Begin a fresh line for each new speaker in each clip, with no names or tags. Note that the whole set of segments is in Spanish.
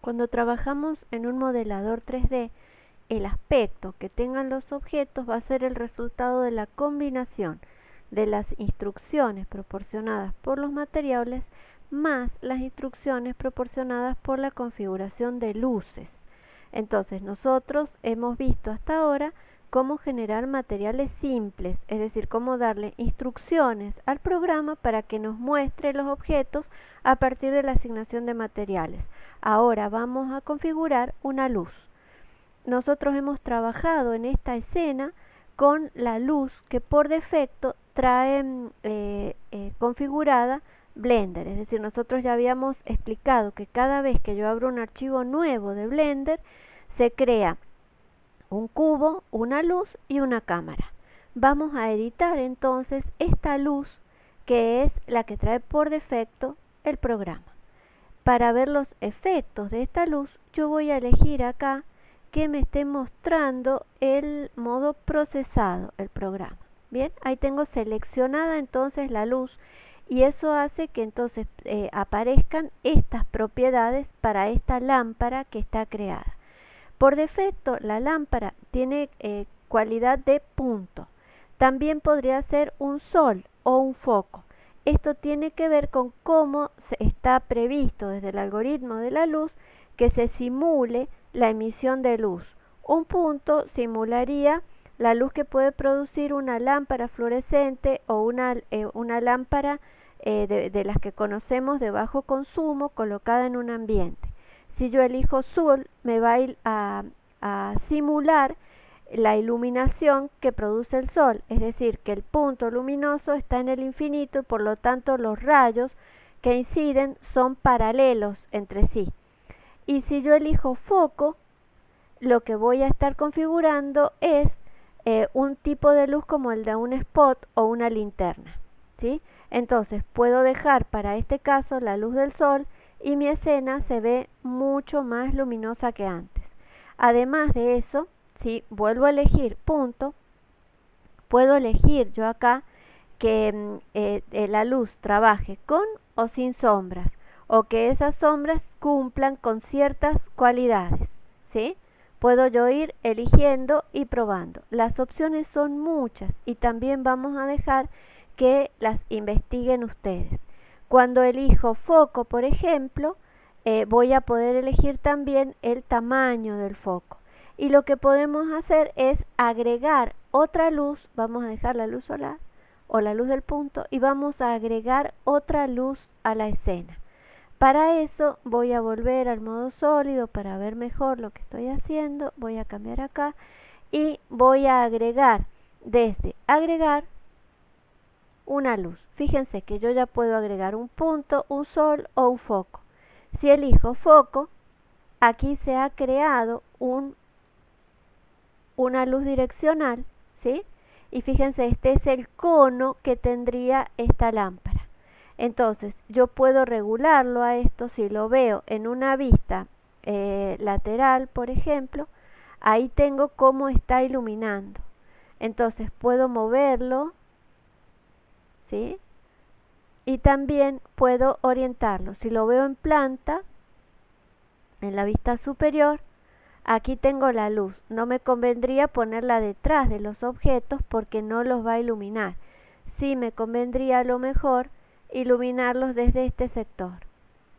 Cuando trabajamos en un modelador 3D, el aspecto que tengan los objetos va a ser el resultado de la combinación de las instrucciones proporcionadas por los materiales más las instrucciones proporcionadas por la configuración de luces. Entonces nosotros hemos visto hasta ahora cómo generar materiales simples, es decir, cómo darle instrucciones al programa para que nos muestre los objetos a partir de la asignación de materiales. Ahora vamos a configurar una luz. Nosotros hemos trabajado en esta escena con la luz que por defecto trae eh, eh, configurada Blender, es decir, nosotros ya habíamos explicado que cada vez que yo abro un archivo nuevo de Blender, se crea un cubo, una luz y una cámara. Vamos a editar entonces esta luz que es la que trae por defecto el programa. Para ver los efectos de esta luz, yo voy a elegir acá que me esté mostrando el modo procesado, el programa. Bien, ahí tengo seleccionada entonces la luz y eso hace que entonces eh, aparezcan estas propiedades para esta lámpara que está creada. Por defecto la lámpara tiene eh, cualidad de punto. También podría ser un sol o un foco. Esto tiene que ver con cómo está previsto desde el algoritmo de la luz que se simule la emisión de luz. Un punto simularía la luz que puede producir una lámpara fluorescente o una, eh, lámpara eh, de, las que conocemos de bajo consumo colocada en un ambiente. Si yo elijo sol, me va a, a simular la iluminación que produce el sol, es decir, que el punto luminoso está en el infinito y por lo tanto los rayos que inciden son paralelos entre sí. Y si yo elijo foco, lo que voy a estar configurando es eh, un tipo de luz como el de un spot o una linterna. ¿sí? Entonces puedo dejar para este caso la luz del sol y mi escena se ve mucho más luminosa que antes. Además de eso, si vuelvo a elegir punto, puedo elegir yo acá que mm, eh, eh, la luz trabaje con o sin sombras o que esas sombras cumplan con ciertas cualidades. ¿sí? Puedo yo ir eligiendo y probando. Las opciones son muchas y también vamos a dejar que las investiguen ustedes. Cuando elijo foco, por ejemplo, eh, voy a poder elegir también el tamaño del foco. Y lo que podemos hacer es agregar otra luz, vamos a dejar la luz solar o la luz del punto y vamos a agregar otra luz a la escena. Para eso voy a volver al modo sólido para ver mejor lo que estoy haciendo. Voy a cambiar acá y voy a agregar desde agregar una luz. Fíjense que yo ya puedo agregar un punto, un sol o un foco. Si elijo foco, aquí se ha creado un, una luz direccional, ¿sí? Y fíjense, este es el cono que tendría esta lámpara. Entonces, yo puedo regularlo a esto si lo veo en una vista eh, lateral, por ejemplo, ahí tengo cómo está iluminando. Entonces, puedo moverlo y también puedo orientarlo. Si lo veo en planta, en la vista superior, aquí tengo la luz. No me convendría ponerla detrás de los objetos porque no los va a iluminar. Sí me convendría a lo mejor iluminarlos desde este sector.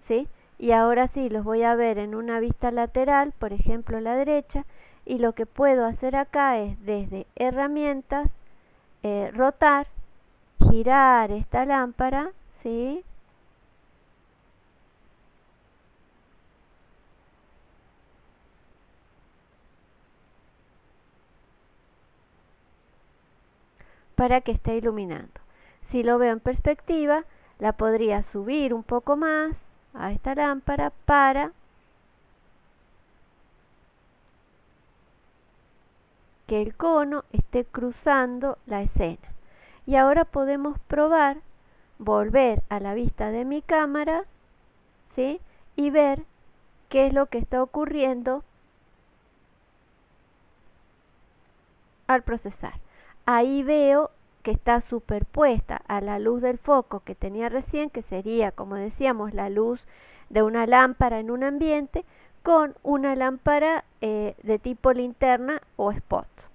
¿sí? Y ahora sí, los voy a ver en una vista lateral, por ejemplo la derecha, y lo que puedo hacer acá es desde herramientas, eh, rotar girar esta lámpara, ¿sí? para que esté iluminando. Si lo veo en perspectiva, la podría subir un poco más a esta lámpara para que el cono esté cruzando la escena y ahora podemos probar volver a la vista de mi cámara ¿sí? y ver qué es lo que está ocurriendo al procesar. Ahí veo que está superpuesta a la luz del foco que tenía recién, que sería, como decíamos, la luz de una lámpara en un ambiente, con una lámpara eh, de tipo linterna o spot.